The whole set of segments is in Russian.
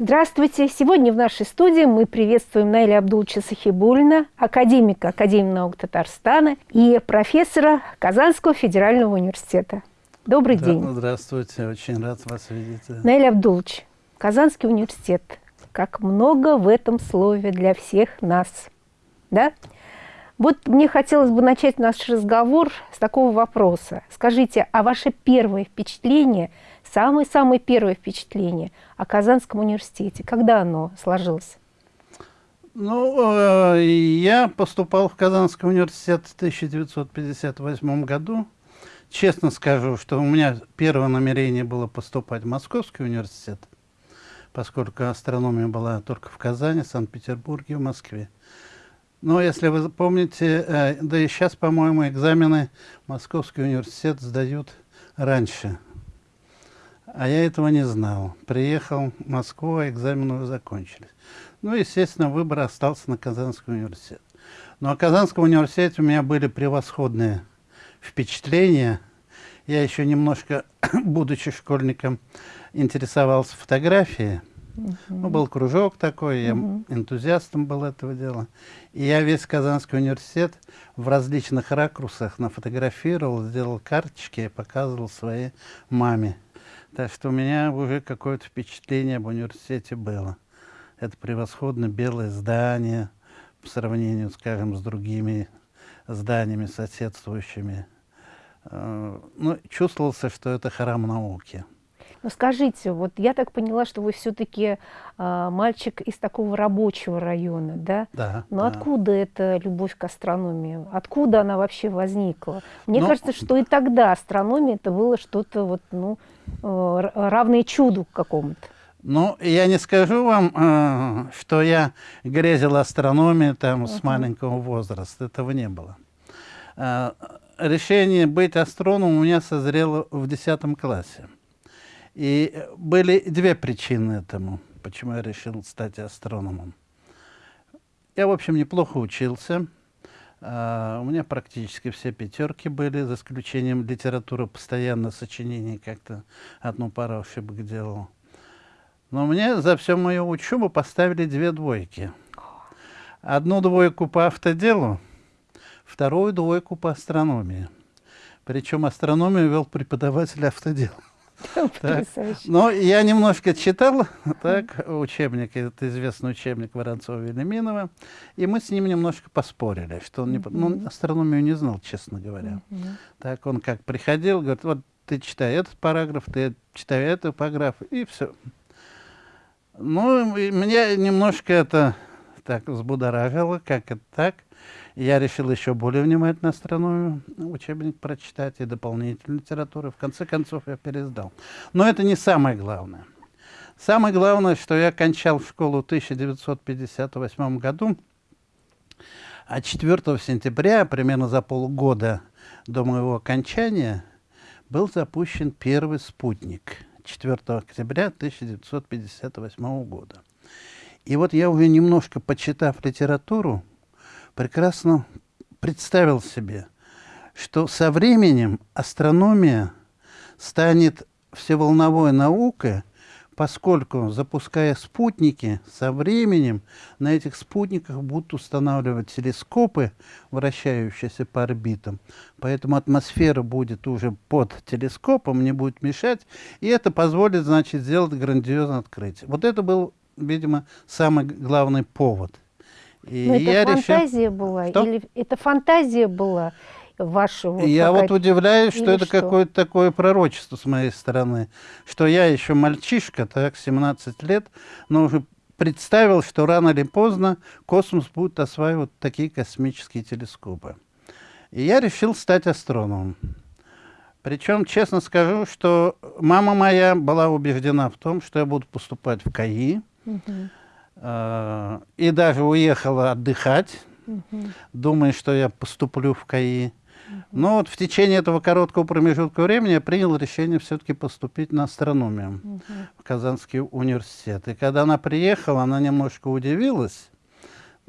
Здравствуйте! Сегодня в нашей студии мы приветствуем Наиля Абдулча Сахибулина, академика Академии наук Татарстана и профессора Казанского федерального университета. Добрый да, день! Здравствуйте! Очень рад вас видеть. Наиль Абдулч, Казанский университет. Как много в этом слове для всех нас. Да? Вот мне хотелось бы начать наш разговор с такого вопроса. Скажите, а ваше первое впечатление – самое-самое первое впечатление о Казанском университете? Когда оно сложилось? Ну, э, я поступал в Казанский университет в 1958 году. Честно скажу, что у меня первое намерение было поступать в Московский университет, поскольку астрономия была только в Казани, Санкт-Петербурге, в Москве. Но если вы помните, э, да и сейчас, по-моему, экзамены Московский университет сдают раньше, а я этого не знал. Приехал в Москву, а экзамены уже закончились. Ну, естественно, выбор остался на Казанский университет. Но о Казанском университете у меня были превосходные впечатления. Я еще немножко, будучи школьником, интересовался фотографией. -huh. Ну, был кружок такой, я -huh. энтузиастом был этого дела. И я весь Казанский университет в различных ракурсах нафотографировал, сделал карточки и показывал своей маме. Так что у меня уже какое-то впечатление об университете было. Это превосходно белое здание по сравнению, скажем, с другими зданиями соседствующими. Э, ну, чувствовался, что это храм науки. Но скажите, вот я так поняла, что вы все-таки э, мальчик из такого рабочего района, да? Да. Но да. откуда эта любовь к астрономии? Откуда она вообще возникла? Мне Но... Ну, кажется, что и тогда астрономия это было что-то вот, ну, э, равное чуду какому-то. Ну, я не скажу вам, э, что я грезил астрономией там uh -huh. с маленького возраста. Этого не было. Э, решение быть астрономом у меня созрело в 10 классе. И были две причины этому, почему я решил стать астрономом. Я, в общем, неплохо учился. Uh, у меня практически все пятерки были, за исключением литературы, постоянно сочинений как-то одну пару ошибок делал. Но мне за всю мою учебу поставили две двойки. Одну двойку по автоделу, вторую двойку по астрономии. Причем астрономию вел преподаватель автодела. Ну, я немножко читал так, учебник, это известный учебник Воронцова-Велиминова, и мы с ним немножко поспорили, что он не, ну, астрономию не знал, честно говоря. Так он как приходил, говорит, вот ты читай этот параграф, ты читай этот параграф, и все. Ну, меня немножко это так взбудоражило, как это так. Я решил еще более внимательно астрономию, учебник прочитать и дополнительную литературу. В конце концов, я пересдал. Но это не самое главное. Самое главное, что я кончал школу в 1958 году, а 4 сентября, примерно за полгода до моего окончания, был запущен первый спутник 4 октября 1958 года. И вот я уже немножко почитав литературу, прекрасно представил себе, что со временем астрономия станет всеволновой наукой, поскольку, запуская спутники, со временем на этих спутниках будут устанавливать телескопы, вращающиеся по орбитам. Поэтому атмосфера будет уже под телескопом, не будет мешать, и это позволит, значит, сделать грандиозное открытие. Вот это был, видимо, самый главный повод – и Но это фантазия решил... была? Что? Или это фантазия была ваша? Вот я вот удивляюсь, что это какое-то такое пророчество с моей стороны, что я еще мальчишка, так, 17 лет, но уже представил, что рано или поздно космос будет осваивать такие космические телескопы. И я решил стать астрономом. Причем, честно скажу, что мама моя была убеждена в том, что я буду поступать в КАИ, угу. А, и даже уехала отдыхать, угу. думая, что я поступлю в КАИ. Но вот в течение этого короткого промежутка времени я принял решение все-таки поступить на астрономию угу. в Казанский университет. И когда она приехала, она немножко удивилась.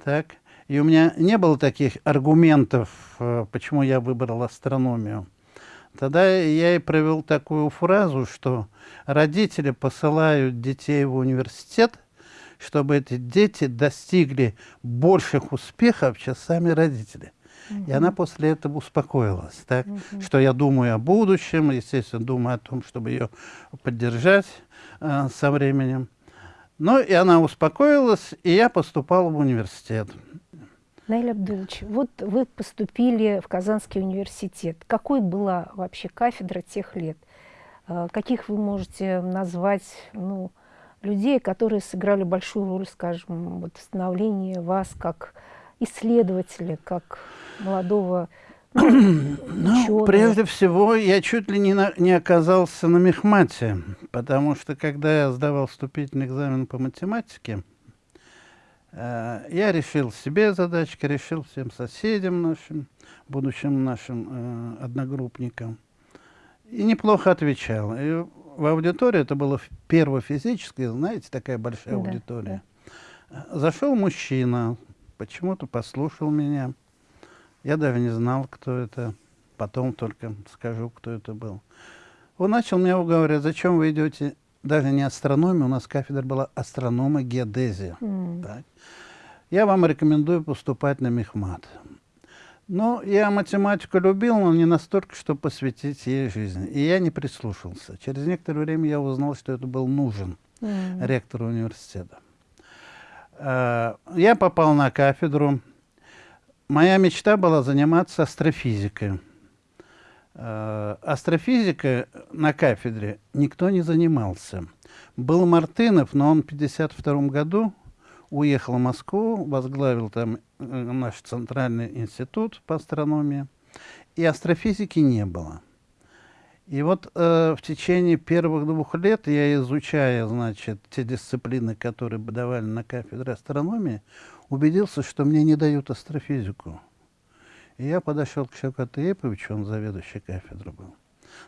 Так, и у меня не было таких аргументов, э, почему я выбрал астрономию. Тогда я и провел такую фразу, что родители посылают детей в университет, чтобы эти дети достигли больших успехов, чем сами родители. И она после этого успокоилась, так, угу. что я думаю о будущем, естественно, думаю о том, чтобы ее поддержать э, со временем. Ну, и она успокоилась, и я поступал в университет. Наиль Абдулович, вот вы поступили в Казанский университет. Какой была вообще кафедра тех лет? Э, каких вы можете назвать ну, людей, которые сыграли большую роль, скажем, вот в становлении вас как исследователя, как молодого ну, прежде всего, я чуть ли не, на, не оказался на мехмате, потому что, когда я сдавал вступительный экзамен по математике, э, я решил себе задачки, решил всем соседям нашим, будущим нашим э, одногруппникам, и неплохо отвечал. И в аудитории, это было первое физическое, знаете, такая большая да, аудитория, да. зашел мужчина, почему-то послушал меня, я даже не знал, кто это. Потом только скажу, кто это был. Он начал меня уговаривать, зачем вы идете, даже не астрономия, у нас кафедра была астронома геодезия. Mm. Так. Я вам рекомендую поступать на мехмат. Но я математику любил, но не настолько, чтобы посвятить ей жизнь. И я не прислушался. Через некоторое время я узнал, что это был нужен mm. ректору университета. А, я попал на кафедру Моя мечта была заниматься астрофизикой. Э, астрофизикой на кафедре никто не занимался. Был Мартынов, но он в 1952 году уехал в Москву, возглавил там э, наш центральный институт по астрономии, и астрофизики не было. И вот э, в течение первых двух лет я, изучая, значит, те дисциплины, которые давали на кафедре астрономии, убедился, что мне не дают астрофизику. И я подошел к Шевкату Еповичу, он заведующий кафедры был,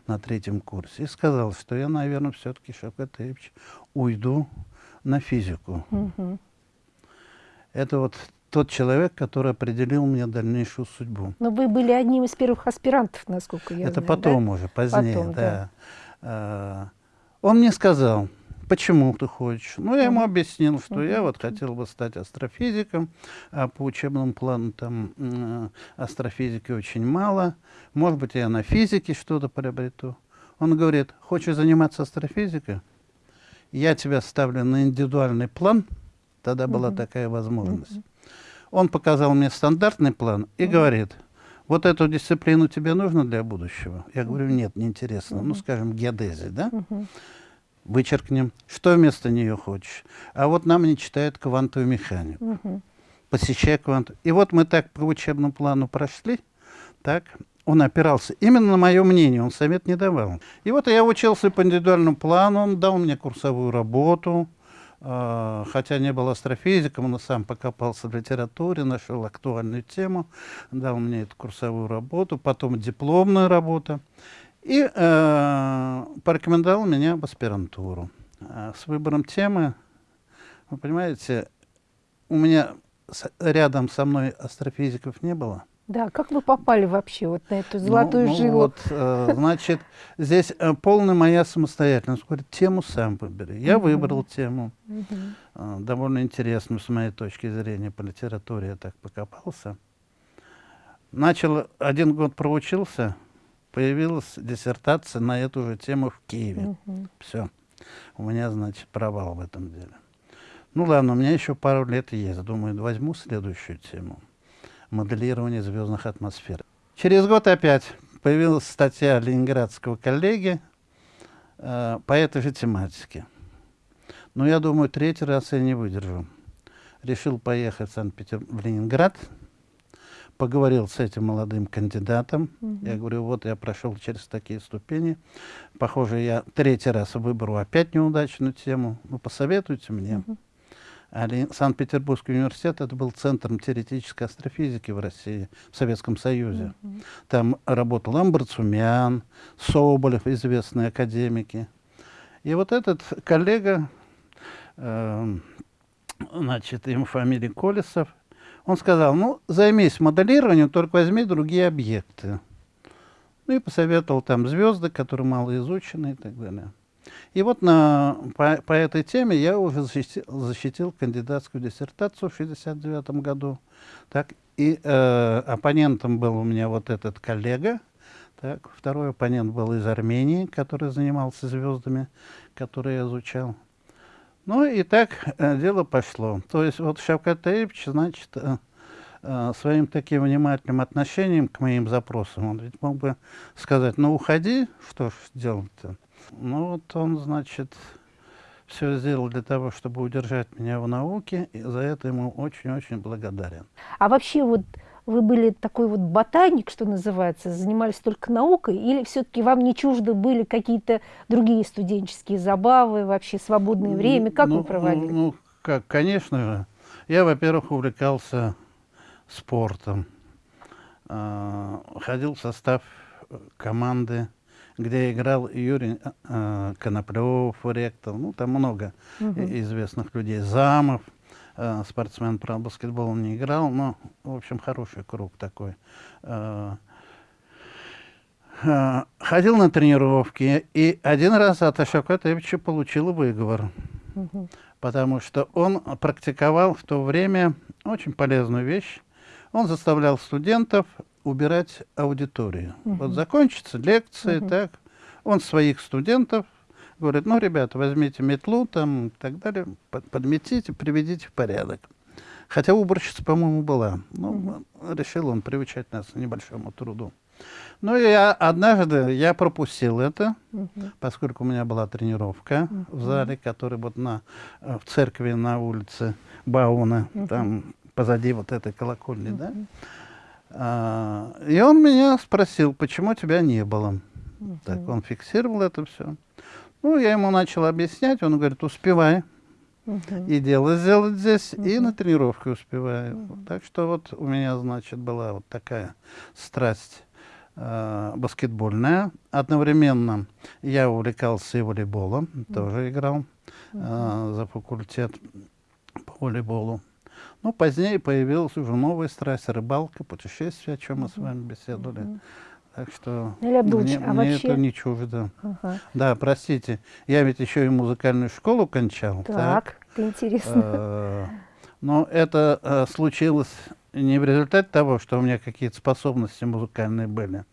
на третьем курсе, и сказал, что я, наверное, все-таки, Шевкат Епович, уйду на физику. Угу. Это вот тот человек, который определил мне дальнейшую судьбу. Но вы были одним из первых аспирантов, насколько я Это знаю, потом да? уже, позднее, потом, да. да. А, он мне сказал, почему ты хочешь. Ну, я ему объяснил, что я вот хотел бы стать астрофизиком, а по учебному плану там э, астрофизики очень мало. Может быть, я на физике что-то приобрету. Он говорит, хочешь заниматься астрофизикой? Я тебя ставлю на индивидуальный план. Тогда была такая возможность. Он показал мне стандартный план и говорит, вот эту дисциплину тебе нужно для будущего? Я говорю, нет, неинтересно. Ну, скажем, геодезия, да? вычеркнем. Что вместо нее хочешь? А вот нам не читают квантовую механику. Угу. Посещай кванту. И вот мы так по учебному плану прошли, так, он опирался именно на мое мнение, он совет не давал. И вот я учился по индивидуальному плану, он дал мне курсовую работу, хотя не был астрофизиком, но сам покопался в литературе, нашел актуальную тему, дал мне эту курсовую работу, потом дипломную работу и э, порекомендовал меня в аспирантуру. А с выбором темы, вы понимаете, у меня рядом со мной астрофизиков не было. Да, как вы попали вообще вот на эту золотую ну, ну жилу? Вот, э, значит, здесь э, полная моя самостоятельность. Говорит, тему сам выбери. Я выбрал тему. Э, довольно интересную с моей точки зрения по литературе. Я так покопался. Начал, один год проучился, появилась диссертация на эту же тему в Киеве. Угу. Все. У меня, значит, провал в этом деле. Ну ладно, у меня еще пару лет есть. Думаю, возьму следующую тему. Моделирование звездных атмосфер. Через год опять появилась статья ленинградского коллеги э, по этой же тематике. Но я думаю, третий раз я не выдержу. Решил поехать в Санкт-Петербург, в Ленинград, поговорил с этим молодым кандидатом. Угу. Я говорю, вот я прошел через такие ступени. Похоже, я третий раз выберу опять неудачную тему. Ну, посоветуйте мне. Угу. Санкт-Петербургский университет это был центром теоретической астрофизики в России, в Советском Союзе. Угу. Там работал Амбарцумян, Соболев, известные академики. И вот этот коллега, э, значит, ему фамилия Колесов, он сказал, ну, займись моделированием, только возьми другие объекты. Ну и посоветовал там звезды, которые мало изучены и так далее. И вот на, по, по этой теме я уже защитил, защитил кандидатскую диссертацию в 1969 году. Так, и э, оппонентом был у меня вот этот коллега. Так, второй оппонент был из Армении, который занимался звездами, которые я изучал. Ну и так э, дело пошло. То есть вот Шавкат Таевич, значит, э, э, своим таким внимательным отношением к моим запросам, он ведь мог бы сказать, ну уходи, что ж делать-то. Ну вот он, значит, все сделал для того, чтобы удержать меня в науке, и за это ему очень-очень благодарен. А вообще вот вы были такой вот ботаник, что называется, занимались только наукой, или все-таки вам не чужды были какие-то другие студенческие забавы, вообще свободное время? Как ну, вы проводили? Ну, как, конечно же. Я, во-первых, увлекался спортом. А, ходил в состав команды, где играл Юрий э, Коноплев, ректор, ну, там много угу. известных людей, Замов, э, спортсмен, про баскетбол он не играл, но, в общем, хороший круг такой. Э, э, ходил на тренировки, и один раз от Ашока Тевича получил выговор, угу. потому что он практиковал в то время очень полезную вещь. Он заставлял студентов убирать аудиторию. Угу. Вот закончится лекция, угу. так, он своих студентов говорит, ну, ребята, возьмите метлу там и так далее, под, подметите, приведите в порядок. Хотя уборщица, по-моему, была. Ну, угу. решил он приучать нас к небольшому труду. Ну, я однажды я пропустил это, угу. поскольку у меня была тренировка угу. в зале, который вот на, э, в церкви на улице Бауна, угу. там позади вот этой колокольни, угу. да. А, и он меня спросил, почему тебя не было. Угу. Так, он фиксировал это все. Ну, я ему начал объяснять, он говорит, успевай. Угу. И дело сделать здесь, угу. и на тренировке успеваю. Угу. Так что вот у меня, значит, была вот такая страсть э, баскетбольная. Одновременно я увлекался и волейболом, угу. тоже играл э, за факультет по волейболу. Ну, позднее появилась уже новая страсть, рыбалка, путешествия, о чем мы с вами беседовали. Так что Илья мне, а мне вообще... это не чуждо. Ага. Да, простите, я ведь еще и музыкальную школу кончал. Так, так. это интересно. Э, но это э, случилось не в результате того, что у меня какие-то способности музыкальные были.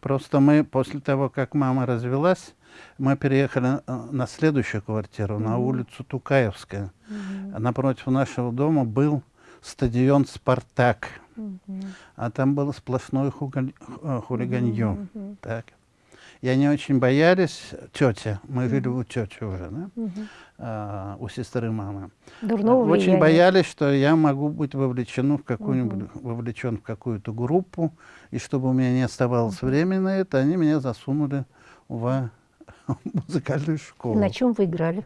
Просто мы после того, как мама развелась, мы переехали э, на следующую квартиру, mm -hmm. на улицу Тукаевская. Mm -hmm. Напротив нашего дома был стадион «Спартак». Mm -hmm. А там было сплошное. Э, хулиганье. Mm -hmm. так. И они очень боялись, тетя, мы mm -hmm. жили у тети уже, да? Mm -hmm. а, у сестры мамы. Дурного очень влияния. боялись, что я могу быть вовлечен в какую-нибудь, mm -hmm. вовлечен в какую-то группу, и чтобы у меня не оставалось mm -hmm. времени на это, они меня засунули в музыкальную школу. На чем вы играли?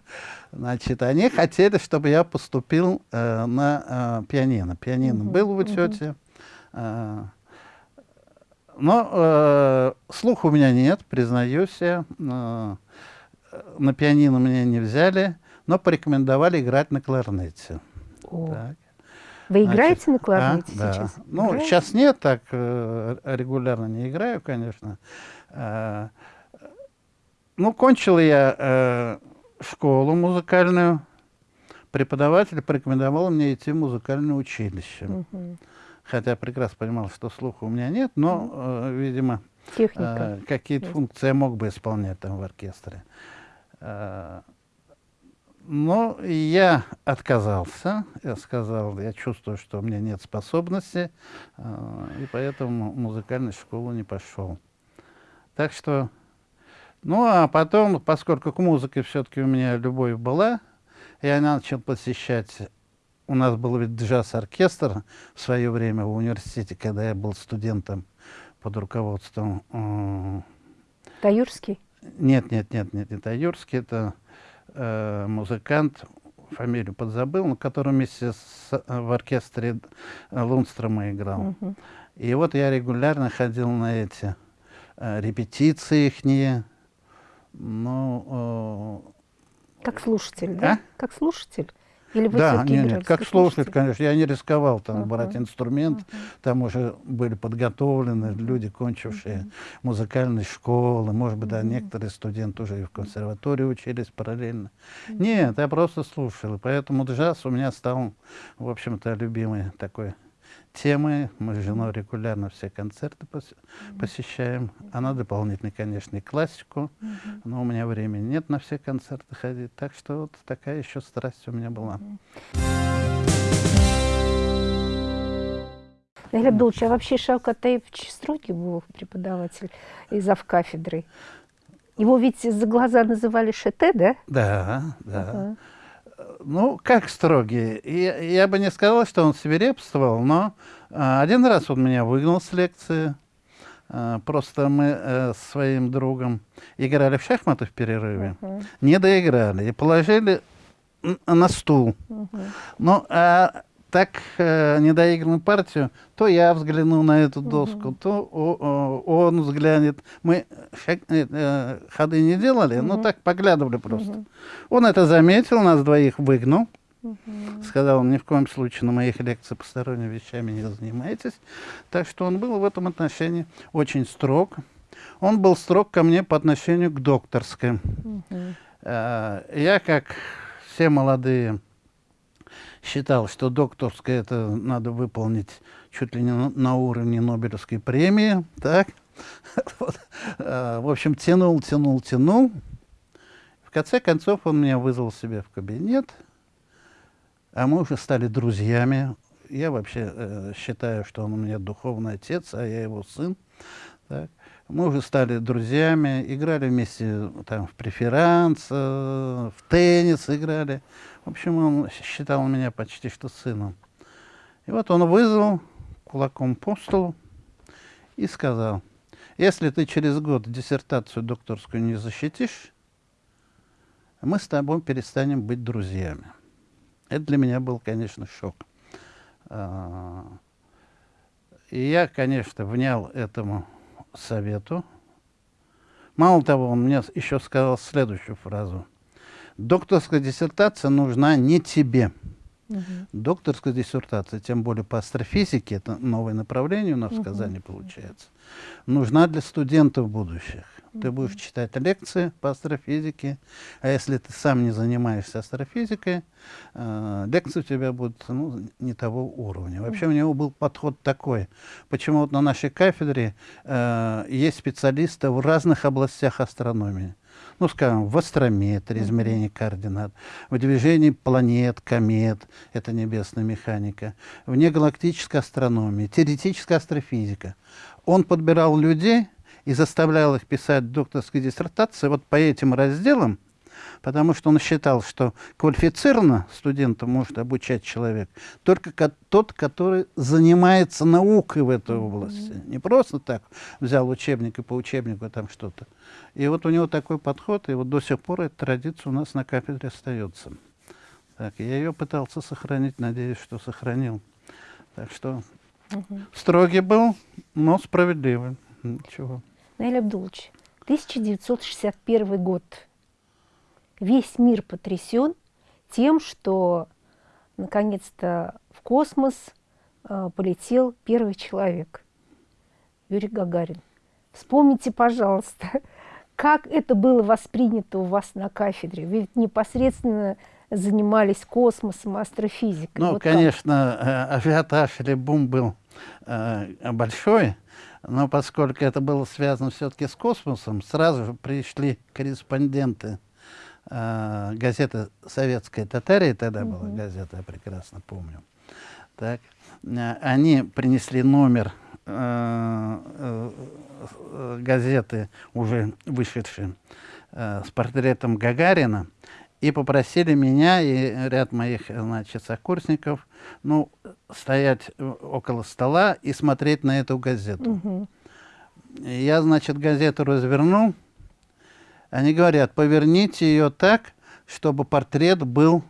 Значит, они хотели, чтобы я поступил э, на э, пианино. Пианино угу, был у тети. Угу. Э, но э, слуха у меня нет, признаюсь я. Э, на пианино меня не взяли, но порекомендовали играть на кларнете. Так. Вы играете Значит, на кларнете а, сейчас? Да. Ну, сейчас нет, так э, регулярно не играю, конечно. Э, ну, кончил я э, школу музыкальную. Преподаватель порекомендовал мне идти в музыкальное училище. Угу. Хотя прекрасно понимал, что слуха у меня нет, но, э, видимо, э, какие-то функции я мог бы исполнять там в оркестре. Э, но я отказался, я сказал, я чувствую, что у меня нет способности, э, и поэтому в музыкальную школу не пошел. Так что ну, а потом, поскольку к музыке все-таки у меня любовь была, я начал посещать... У нас был ведь джаз-оркестр в свое время в университете, когда я был студентом под руководством... Э, Таюрский? Нет, нет, нет, нет, не Таюрский, это э, музыкант, фамилию подзабыл, но который вместе с, в оркестре Лунстрома играл. Угу. И вот я регулярно ходил на эти э, репетиции ихние, ну, э, как слушатель, да? А? Как слушатель? Или вы Да, нет, нет, как слушатель? конечно. Я не рисковал там Ага. брать инструмент. Там уже были подготовлены люди, кончившие музыкальные школы. Может быть, да, некоторые студенты уже и в консерватории учились параллельно. Нет, я просто слушал. Поэтому джаз у меня стал, в общем-то, любимой такой темой. Мы с женой регулярно все концерты пос- посещаем. Она дополнительно, конечно, и классику. Но у меня времени нет на все концерты ходить. Так что вот такая еще страсть у меня была. Наиль Абдулович, а вообще Шавкат Таевич строгий был преподаватель и кафедры? Его ведь за глаза называли Шете, да? Да, да. Ага. Ну, как строгий? Я, я бы не сказал, что он свирепствовал, но а, один раз он меня выгнал с лекции. А, просто мы э, с своим другом играли в шахматы в перерыве, Мгм. не доиграли и положили на стул. Мгм. Ну, а так э, недоигранную партию, то я взгляну на эту доску, то о- о- он взглянет. Мы шаг- э, э, ходы не делали, но так поглядывали просто. Он это заметил, нас двоих выгнал. Сказал, ни в коем случае на моих лекциях посторонними вещами не занимайтесь. Так что он был в этом отношении очень строг. Он был строг ко мне по отношению к докторской. Мгм. Э, Я, как все молодые, считал, что докторское это надо выполнить чуть ли не на, уровне Нобелевской премии. Так? Вот. Э, В общем, тянул, тянул, тянул. В конце концов он меня вызвал себе в кабинет, а мы уже стали друзьями. Я вообще э, считаю, что он у меня духовный отец, а я его сын. Так. Мы уже стали друзьями, играли вместе там, в преферанс, э, в теннис играли. В общем, он считал меня почти что сыном. И вот он вызвал кулаком по столу и сказал, если ты через год диссертацию докторскую не защитишь, мы с тобой перестанем быть друзьями. Это для меня был, конечно, шок. А, И я, конечно, внял этому совету. Мало того, он мне еще сказал следующую фразу. Докторская диссертация нужна не тебе. Мгм. Докторская диссертация, тем более по астрофизике, это новое направление у нас в Казани получается, нужна для студентов будущих. Ты будешь читать лекции по астрофизике, а если ты сам не занимаешься астрофизикой, э, лекции у тебя будут ну, не того уровня. Вообще у него был подход такой. Почему вот на нашей кафедре э, есть специалисты в разных областях астрономии. Ну, скажем, в астрометрии, измерении координат, в движении планет, комет, это небесная механика, в негалактической астрономии, теоретическая астрофизика. Он подбирал людей и заставлял их писать докторские диссертации вот по этим разделам, потому что он считал, что квалифицированно студента может обучать человек только ко- тот, который занимается наукой в этой области. Не просто так взял учебник и по учебнику там что-то. И вот у него такой подход, и вот до сих пор эта традиция у нас на кафедре остается. Так, я ее пытался сохранить, надеюсь, что сохранил. Так что строгий был, но справедливый. Ничего. Наиль Абдулович, 1961 год. Весь мир потрясен тем, что наконец-то в космос э, полетел первый человек, Юрий Гагарин. Вспомните, пожалуйста, как это было воспринято у вас на кафедре. Вы ведь непосредственно занимались космосом, астрофизикой. Ну, Вот как? конечно, э, ажиотаж или бум был э, большой, но поскольку это было связано все-таки с космосом, сразу же пришли корреспонденты э, газеты «Советская Татария», тогда была газета, я прекрасно помню. Так, э, они принесли номер э, э, э, газеты, уже вышедшей, э, с портретом Гагарина, и попросили меня и ряд моих, значит, сокурсников, ну, стоять э, около стола и смотреть на эту газету. И Я, значит, газету развернул. Они говорят, поверните ее так, чтобы портрет был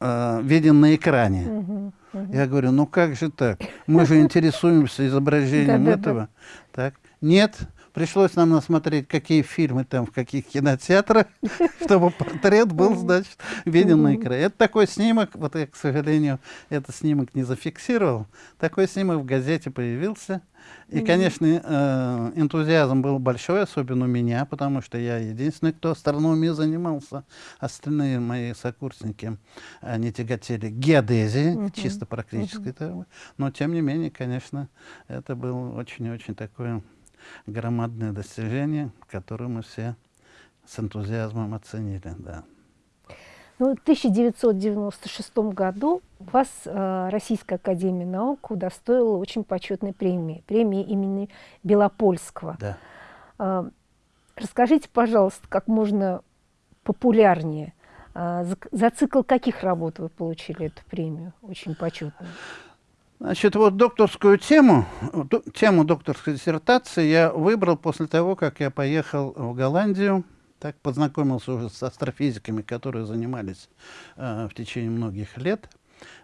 э, виден на экране. Мгм. Я говорю, ну как же так? Мы же интересуемся изображением этого. Так. Нет, Пришлось нам насмотреть, какие фильмы там, в каких кинотеатрах, чтобы портрет был, значит, виден на экране. Это такой снимок, вот я, к сожалению, этот снимок не зафиксировал. Такой снимок в газете появился. И, конечно, э, энтузиазм был большой, особенно у меня, потому что я единственный, кто астрономией занимался. Остальные мои сокурсники, они тяготели геодезии, -huh. чисто практической. -huh. Но, тем не менее, конечно, это было очень-очень такое громадное достижение, которое мы все с энтузиазмом оценили. Да. Ну, в 1996 году вас э, Российская Академия Наук удостоила очень почетной премии, премии имени Белопольского. Да. Э, расскажите, пожалуйста, как можно популярнее, э, за, за цикл каких работ вы получили эту премию, очень почетную? Значит, вот докторскую тему, тему докторской диссертации я выбрал после того, как я поехал в Голландию так познакомился уже с астрофизиками, которые занимались э, в течение многих лет.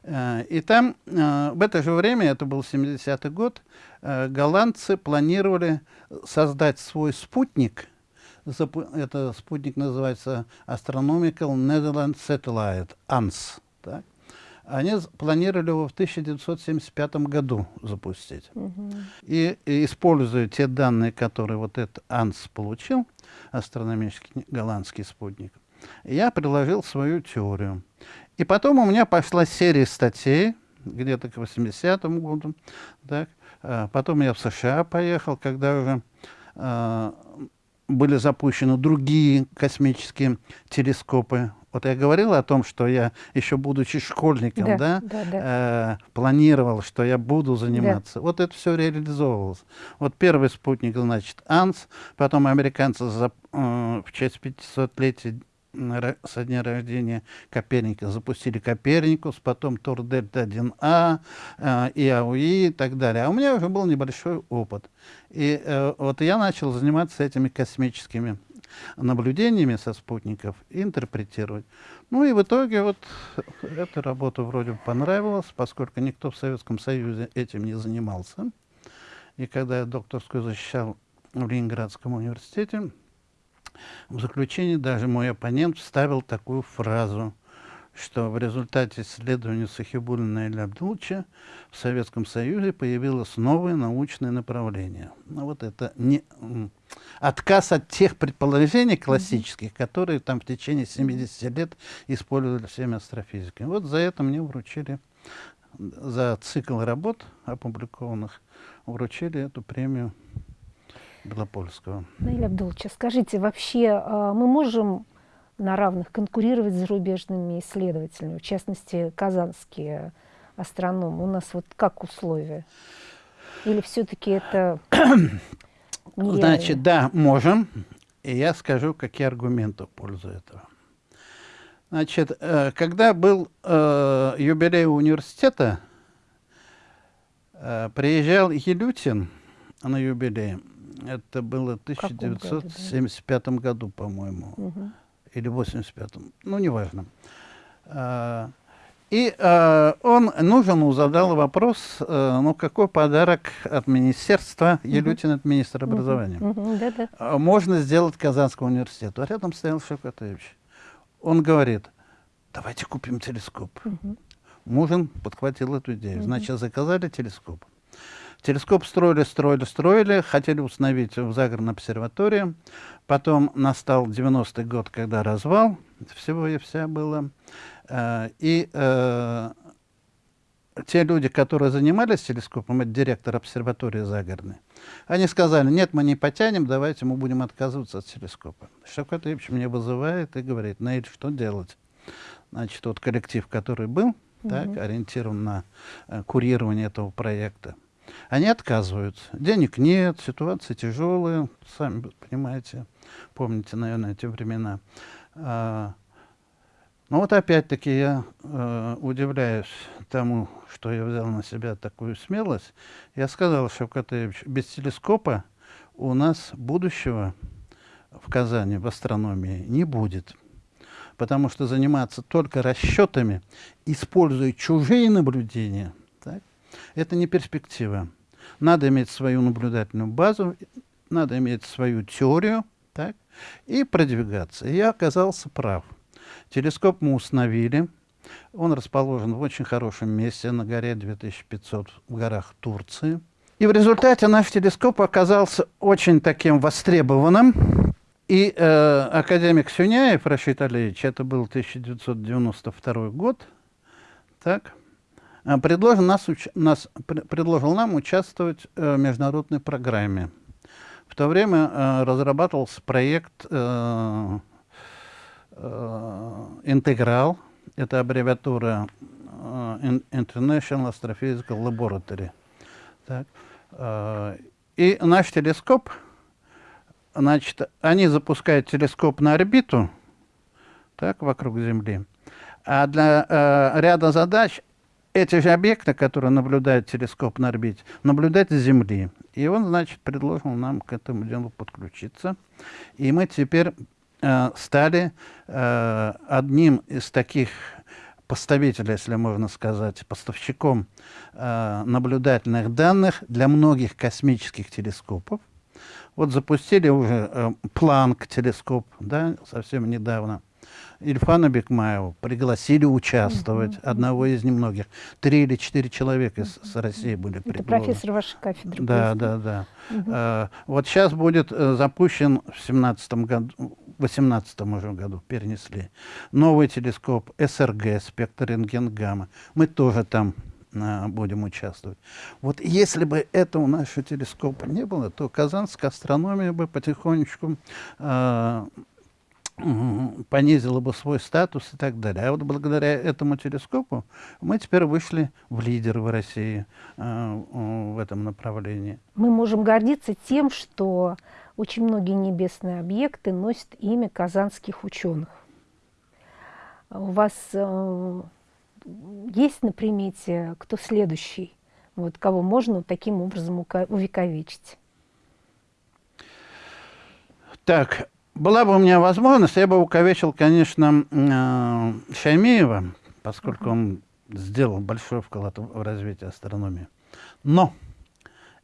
Э, и там э, в это же время, это был 70-й год, э, голландцы планировали создать свой спутник. Это спутник называется Astronomical Netherlands Satellite, ANS. Так? Они планировали его в 1975 году запустить. Угу. И, и используя те данные, которые вот этот АНС получил, астрономический голландский спутник, я приложил свою теорию. И потом у меня пошла серия статей, где-то к 80-му году. Так. А потом я в США поехал, когда уже э, были запущены другие космические телескопы вот я говорил о том, что я еще будучи школьником, да, да, да, да. Э, планировал, что я буду заниматься. Да. Вот это все реализовывалось. Вот первый спутник, значит, АНС, потом американцы за, э, в честь 500-летия со дня рождения Коперника запустили Коперникус, потом Тур Дельта 1А, э, ИАУИ и так далее. А у меня уже был небольшой опыт. И э, вот я начал заниматься этими космическими наблюдениями со спутников интерпретировать. Ну и в итоге вот эта работа вроде бы понравилась, поскольку никто в Советском Союзе этим не занимался. И когда я докторскую защищал в Ленинградском университете, в заключении даже мой оппонент вставил такую фразу – что в результате исследования Сахибулина и Абдулча в Советском Союзе появилось новое научное направление. Ну, вот это не, отказ от тех предположений классических, которые там в течение 70 лет использовали всеми астрофизиками. Вот за это мне вручили, за цикл работ опубликованных, вручили эту премию Белопольского. Наиля Абдулча, скажите, вообще а, мы можем на равных конкурировать с зарубежными исследователями, в частности, казанские астрономы. У нас вот как условия? Или все-таки это нереально? Значит, да, можем. И я скажу, какие аргументы в пользу этого. Значит, э, когда был э, юбилей университета, э, приезжал Елютин на юбилей. Это было в 1975 году, году по-моему. Угу или в 85-м, ну, неважно. А, и э, он нужен задал вопрос, э, ну, какой подарок от министерства, uh -huh. Елютин, от министра образования, -huh. Uh -huh. Да можно сделать Казанскому университету. А рядом стоял Шевкатович. Он говорит, давайте купим телескоп. Uh -huh. Мужин подхватил эту идею. Uh -huh. Значит, заказали телескоп. Телескоп строили, строили, строили, хотели установить в загородной обсерватории. Потом настал 90-й год, когда развал всего и вся было. Э, и э, те люди, которые занимались телескопом, это директор обсерватории загородной, они сказали, нет, мы не потянем, давайте мы будем отказываться от телескопа. Шавкат Ильич меня вызывает и говорит, Наиль, что делать? Значит, тот коллектив, который был, угу. так, ориентирован на э, курирование этого проекта, они отказываются. Денег нет, ситуация тяжелая, сами понимаете, помните, наверное, эти времена. А, но ну вот опять-таки я э, удивляюсь тому, что я взял на себя такую смелость. Я сказал, Шевкатевич, без телескопа у нас будущего в Казани в астрономии не будет. Потому что заниматься только расчетами, используя чужие наблюдения – это не перспектива. Надо иметь свою наблюдательную базу, надо иметь свою теорию так, и продвигаться. И я оказался прав. Телескоп мы установили. Он расположен в очень хорошем месте на горе 2500 в горах Турции. И в результате наш телескоп оказался очень таким востребованным. И э, академик Сюняев Рашид Алиевич, это был 1992 год, так, предложил, нас, нас, предложил нам участвовать э, в международной программе. В то время э, разрабатывался проект э, «Интеграл», это аббревиатура International Astrophysical Laboratory. Так, и наш телескоп – Значит, они запускают телескоп на орбиту, так, вокруг Земли. А для э, ряда задач эти же объекты, которые наблюдает телескоп на орбите, наблюдать с Земли. И он, значит, предложил нам к этому делу подключиться. И мы теперь э, стали э, одним из таких поставителей, если можно сказать, поставщиком э, наблюдательных данных для многих космических телескопов. Вот запустили уже э, Планк телескоп, да, совсем недавно. Ильфана Бекмаева пригласили участвовать, -huh. одного из немногих. Три или четыре человека из, с России были приглашены. Это профессор вашей кафедры. Да, да, да. -huh. а, вот сейчас будет э, запущен в семнадцатом году, в восемнадцатом уже году перенесли, новый телескоп СРГ, спектр рентген-гамма. Мы тоже там будем участвовать. Вот если бы этого нашего телескопа не было, то казанская астрономия бы потихонечку э, понизила бы свой статус и так далее. А вот благодаря этому телескопу мы теперь вышли в лидеры в России э, в этом направлении. Мы можем гордиться тем, что очень многие небесные объекты носят имя казанских ученых. У вас э, есть на примете, кто следующий, вот, кого можно таким образом увековечить? Так, была бы у меня возможность, я бы увековечил, конечно, э, Шаймиева, поскольку он сделал большой вклад в развитие астрономии. Но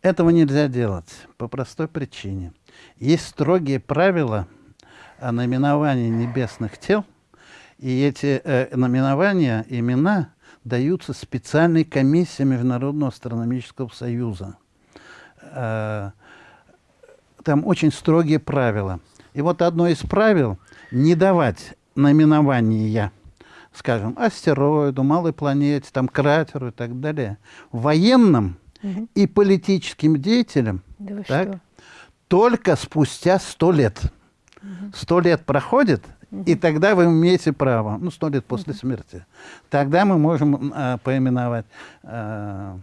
этого нельзя делать по простой причине. Есть строгие правила о наименовании небесных тел – и эти э, номинования, имена даются специальной комиссии Международного астрономического союза. Э, там очень строгие правила. И вот одно из правил – не давать наименования, скажем, астероиду, малой планете, там, кратеру и так далее, военным угу. и политическим деятелям да так, только спустя сто лет. Сто лет проходит, и тогда вы имеете право, ну, сто лет после смерти, тогда мы можем э, поименовать э,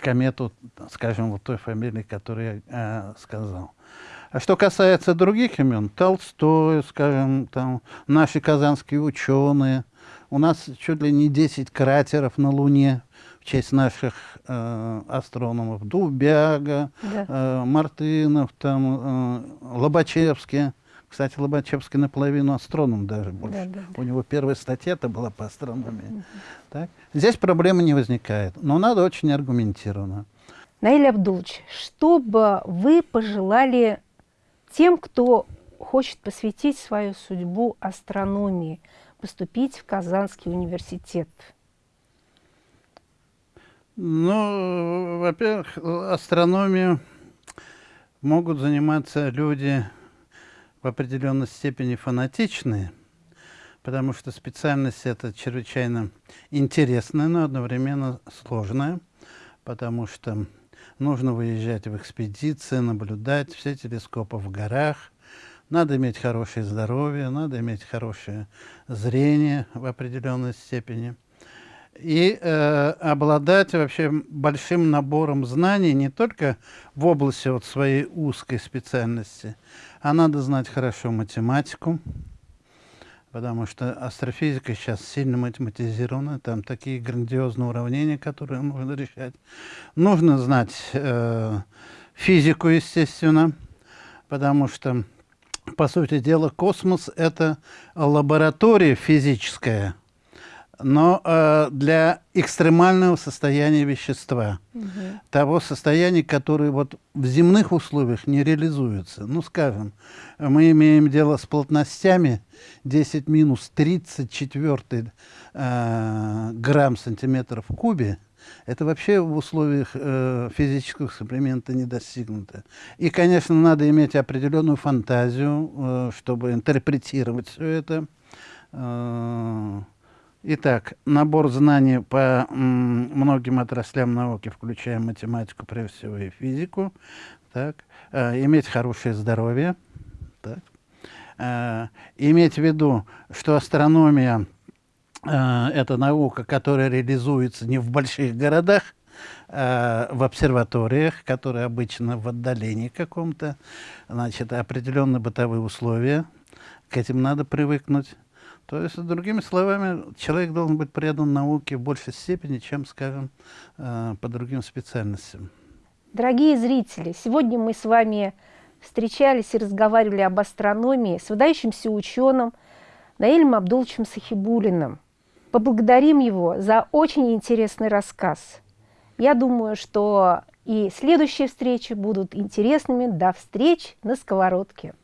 комету, скажем, вот той фамилии, которую я э, сказал. А что касается других имен, Толстой, скажем, там, наши казанские ученые, у нас чуть ли не 10 кратеров на Луне в честь наших э, астрономов. Дубяга, да. э, Мартынов, там, э, Лобачевский. Кстати, Лобачевский наполовину астроном даже больше. Да, да, да. У него первая статья это была по астрономии. Угу. Так? Здесь проблемы не возникает, но надо очень аргументированно. Наиль Абдулович, что бы вы пожелали тем, кто хочет посвятить свою судьбу астрономии, поступить в Казанский университет? Ну, во-первых, астрономию могут заниматься люди в определенной степени фанатичные, потому что специальность эта чрезвычайно интересная, но одновременно сложная, потому что нужно выезжать в экспедиции, наблюдать все телескопы в горах, надо иметь хорошее здоровье, надо иметь хорошее зрение в определенной степени. И э, обладать вообще большим набором знаний не только в области вот своей узкой специальности, а надо знать хорошо математику, потому что астрофизика сейчас сильно математизирована, там такие грандиозные уравнения, которые нужно решать. Нужно знать э, физику, естественно, потому что, по сути дела, космос — это лаборатория физическая, но э, для экстремального состояния вещества, угу. того состояния, которое вот в земных условиях не реализуется. Ну, скажем, мы имеем дело с плотностями 10 минус 34 э, грамм сантиметров в кубе, это вообще в условиях э, физического эксперимента не достигнуто. И, конечно, надо иметь определенную фантазию, э, чтобы интерпретировать все это. Э, Итак, набор знаний по многим отраслям науки, включая математику, прежде всего, и физику. Так. Э, иметь хорошее здоровье. Так. Э, иметь в виду, что астрономия э, – это наука, которая реализуется не в больших городах, а в обсерваториях, которые обычно в отдалении каком-то. Значит, определенные бытовые условия. К этим надо привыкнуть. То есть, другими словами, человек должен быть предан науке в большей степени, чем, скажем, э, по другим специальностям. Дорогие зрители, сегодня мы с вами встречались и разговаривали об астрономии с выдающимся ученым Наилем Абдуловичем Сахибулиным. Поблагодарим его за очень интересный рассказ. Я думаю, что и следующие встречи будут интересными. До встреч на сковородке.